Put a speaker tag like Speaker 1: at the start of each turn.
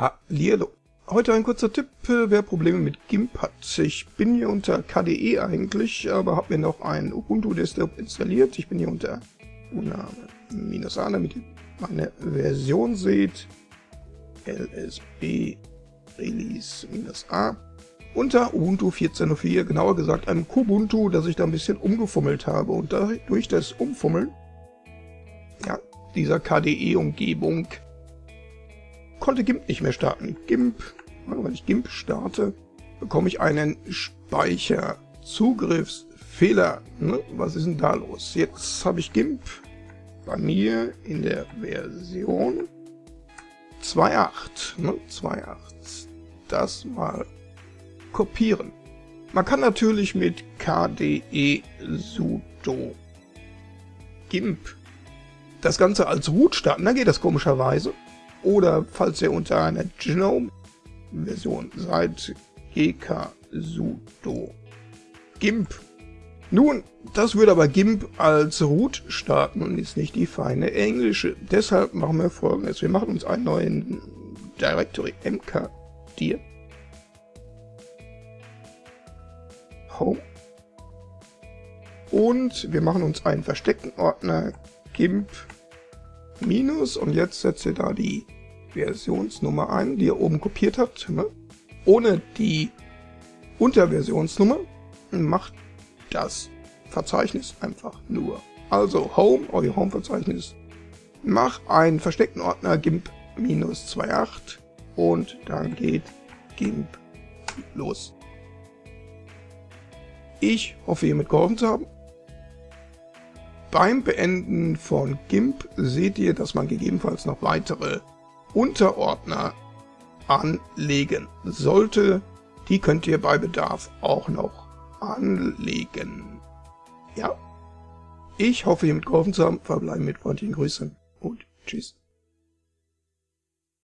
Speaker 1: Hallihallo. Heute ein kurzer Tipp, äh, wer Probleme mit GIMP hat. Ich bin hier unter KDE eigentlich, aber habe mir noch ein Ubuntu Desktop installiert. Ich bin hier unter Uname-A, damit ihr meine Version seht. LSB Release-A. Unter Ubuntu 14.04, genauer gesagt einem Kubuntu, das ich da ein bisschen umgefummelt habe. Und durch das Umfummeln, ja, dieser KDE-Umgebung konnte GIMP nicht mehr starten. GIMP, wenn ich GIMP starte, bekomme ich einen Speicherzugriffsfehler. Ne? Was ist denn da los? Jetzt habe ich GIMP bei mir in der Version 2.8. Ne? 2.8. Das mal kopieren. Man kann natürlich mit KDE sudo GIMP das Ganze als Root starten, dann geht das komischerweise. Oder falls ihr unter einer GNOME-Version seid, GK sudo GIMP. Nun, das würde aber GIMP als Root starten und ist nicht die feine englische. Deshalb machen wir folgendes. Wir machen uns einen neuen Directory mkdir Home und wir machen uns einen versteckten Ordner GIMP Minus und jetzt setzt ihr da die Versionsnummer ein, die ihr oben kopiert habt, ne? ohne die Unterversionsnummer, macht das Verzeichnis einfach nur. Also Home, euer Home-Verzeichnis, mach einen versteckten Ordner GIMP minus 2.8 und dann geht GIMP los. Ich hoffe, ihr mitgeholfen zu haben. Beim Beenden von GIMP seht ihr, dass man gegebenenfalls noch weitere Unterordner anlegen sollte. Die könnt ihr bei Bedarf auch noch anlegen. Ja, ich hoffe, ihr mitgeholfen zu haben. Verbleiben mit freundlichen Grüßen und tschüss.